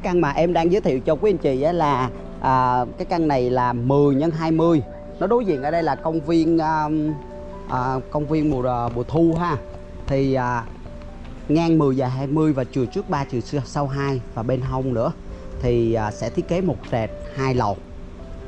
cái căn mà em đang giới thiệu cho quý anh chị á là à, cái căn này là 10 x 20 nó đối diện ở đây là công viên à, à, công viên mùa à, mùa thu ha. Thì à, ngang 10 và 20 và chiều trước 3 chiều sau 2 và bên hông nữa. Thì à, sẽ thiết kế một trệt hai lầu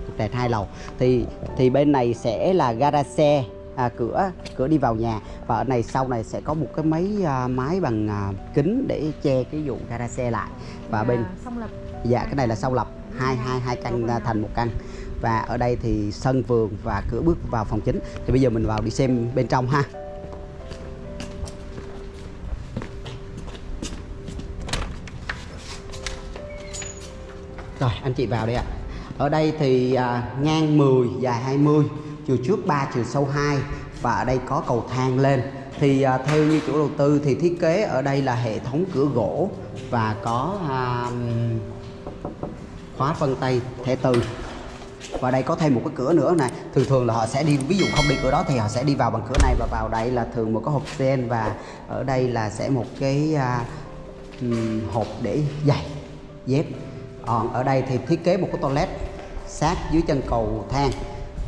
một trệt hai lầu. Thì thì bên này sẽ là gara xe à, cửa cửa đi vào nhà. Và ở này sau này sẽ có một cái máy à, máy bằng à, kính để che cái vụ gara xe lại. Và bên xong lập. Dạ cái này là sau lập. Hai hai hai căn à, thành một căn. Và ở đây thì sân vườn và cửa bước vào phòng chính. Thì bây giờ mình vào đi xem bên trong ha. Rồi anh chị vào đây ạ. Ở đây thì à, ngang 10 dài 20 chiều trước 3 chiều sau 2 và ở đây có cầu thang lên. Thì à, theo như chủ đầu tư thì thiết kế ở đây là hệ thống cửa gỗ và có à, khóa vân tay thẻ từ. Và đây có thêm một cái cửa nữa này. Thường thường là họ sẽ đi ví dụ không đi cửa đó thì họ sẽ đi vào bằng cửa này và vào đây là thường một cái hộp sen. Và ở đây là sẽ một cái à, hộp để giày dép. Còn ở đây thì thiết kế một cái toilet sát dưới chân cầu thang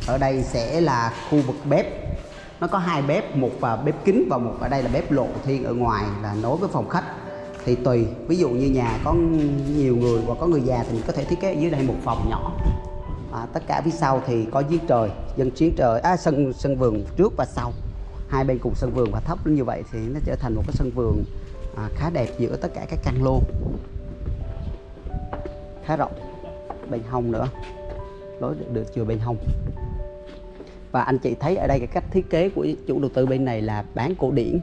ở đây sẽ là khu vực bếp. Nó có hai bếp một và bếp kính và một ở đây là bếp lộ thiên ở ngoài là nối với phòng khách. Thì tùy ví dụ như nhà có nhiều người hoặc có người già thì mình có thể thiết kế ở dưới đây một phòng nhỏ. À, tất cả phía sau thì có giếng trời dân chiến trời à, sân sân vườn trước và sau. Hai bên cùng sân vườn và thấp như vậy thì nó trở thành một cái sân vườn à, khá đẹp giữa tất cả các căn lô. Khá rộng bên hông nữa. Lối được, được chừa bên hông và anh chị thấy ở đây cái cách thiết kế của chủ đầu tư bên này là bán cổ điển.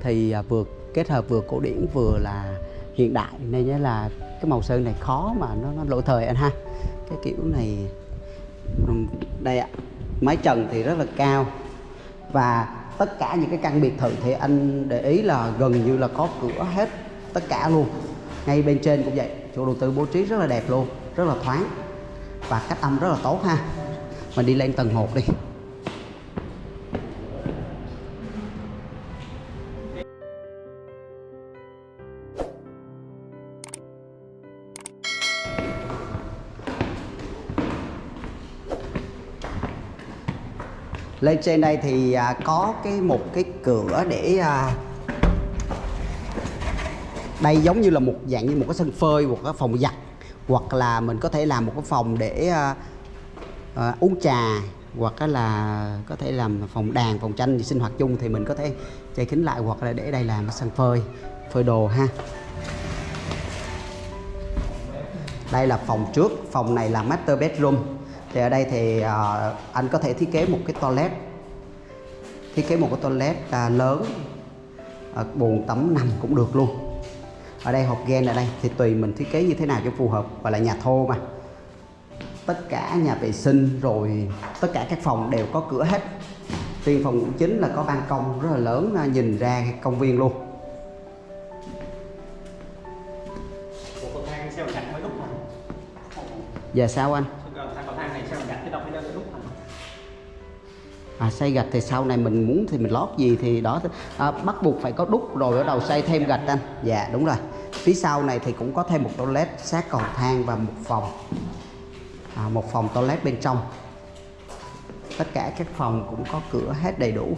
Thì à, vừa kết hợp vừa cổ điển vừa là hiện đại nên nhớ là cái màu sơn này khó mà nó, nó lỗi thời anh ha. Cái kiểu này đây ạ mái trần thì rất là cao. Và tất cả những cái căn biệt thự thì anh để ý là gần như là có cửa hết tất cả luôn. Ngay bên trên cũng vậy chủ đầu tư bố trí rất là đẹp luôn rất là thoáng và cách âm rất là tốt ha. Mình đi lên tầng 1 đi. Lên trên đây thì à, có cái một cái cửa để à, đây giống như là một dạng như một cái sân phơi một cái phòng giặt hoặc là mình có thể làm một cái phòng để à, à, uống trà hoặc là có thể làm phòng đàn phòng tranh gì sinh hoạt chung thì mình có thể che kính lại hoặc là để đây làm sân phơi phơi đồ ha. Đây là phòng trước phòng này là master bedroom thì ở đây thì ờ, anh có thể thiết kế một cái toilet. Thiết kế một cái toilet à, lớn à, bồn tắm nằm cũng được luôn. Ở đây hộp gen ở đây thì tùy mình thiết kế như thế nào cho phù hợp gọi là nhà thô mà. Tất cả nhà vệ sinh rồi tất cả các phòng đều có cửa hết. Riêng phòng ngủ chính là có ban công rất là lớn à, nhìn ra công viên luôn. Ủa, cầu thang sao gạch mới đúc hả? giờ sao anh à, xây gạch thì sau này mình muốn thì mình lót gì thì đó à, bắt buộc phải có đúc rồi ở đầu xây thêm gạch anh. Dạ đúng rồi. Phía sau này thì cũng có thêm một toilet sát cầu thang và một phòng. À, một phòng toilet bên trong. Tất cả các phòng cũng có cửa hết đầy đủ.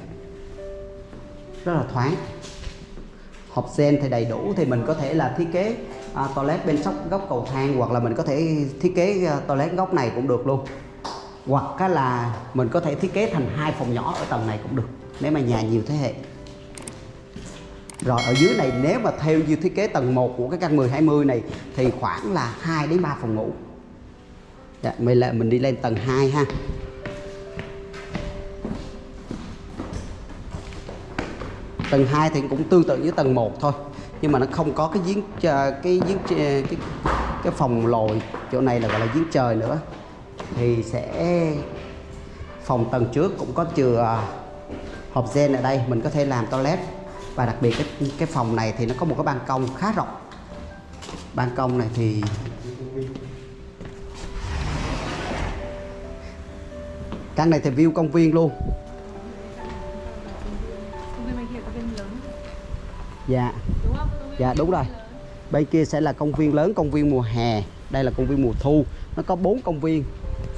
Rất là thoáng. Hộp sen thì đầy đủ thì mình có thể là thiết kế à, toilet bên sóc góc cầu thang hoặc là mình có thể thiết kế à, toilet góc này cũng được luôn hoặc là mình có thể thiết kế thành hai phòng nhỏ ở tầng này cũng được nếu mà nhà nhiều thế hệ rồi ở dưới này nếu mà theo như thiết kế tầng 1 của cái căn 10 20 này thì khoảng là 2 đến 3 phòng ngủ. Dạ, mình là mình đi lên tầng 2 ha. Tầng 2 thì cũng tương tự như tầng 1 thôi. Nhưng mà nó không có cái giếng ờ, cái giếng ờ, cái cái phòng lồi chỗ này là gọi là giếng trời nữa. Thì sẽ phòng tầng trước cũng có chừa hộp gen ở đây. Mình có thể làm toilet. Và đặc biệt cái cái phòng này thì nó có một cái ban công khá rộng. Ban công này thì căn này thì view công viên luôn. Lớn dạ. Đúng dạ đúng rồi. bên kia sẽ là công viên lớn công viên mùa hè. Đây là công viên mùa thu. Nó có bốn công viên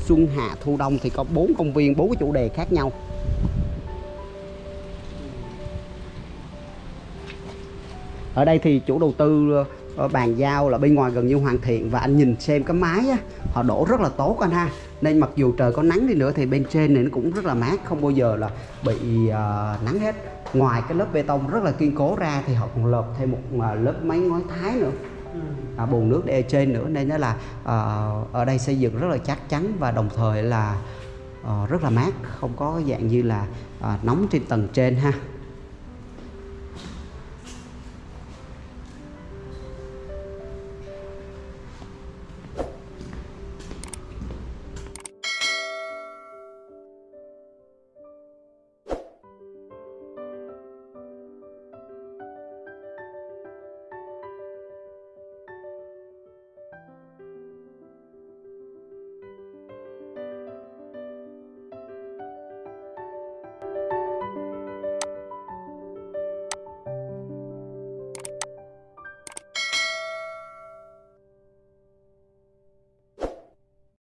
xuân hạ thu đông thì có bốn công viên bốn cái chủ đề khác nhau. Ở đây thì chủ đầu tư ờ, bàn giao là bên ngoài gần như hoàn thiện và anh nhìn xem cái mái á, họ đổ rất là tốt anh ha. Nên mặc dù trời có nắng đi nữa thì bên trên này nó cũng rất là mát không bao giờ là bị uh, nắng hết. Ngoài cái lớp bê tông rất là kiên cố ra thì họ còn lợp thêm một uh, lớp máy ngói thái nữa à, bồn nước để ở trên nữa. Nên nó là à, ở đây xây dựng rất là chắc chắn và đồng thời là à, rất là mát. Không có dạng như là à, nóng trên tầng trên ha.